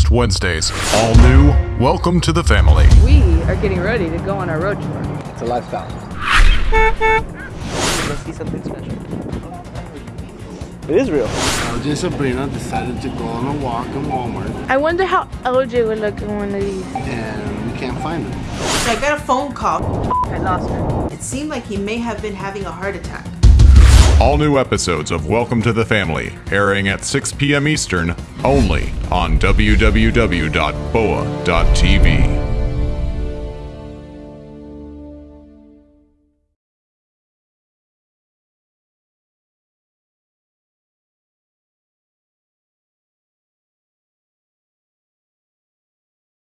next Wednesdays. All new, welcome to the family. We are getting ready to go on our road tour. It's a lifestyle. Let's see something special. It is real. LJ and Sabrina decided to go on a walk in Walmart I wonder how LJ would look in one of these. and we can't find him. I got a phone call. I lost her. It seemed like he may have been having a heart attack. All new episodes of Welcome to the Family airing at 6 p.m. Eastern only on www.boa.tv.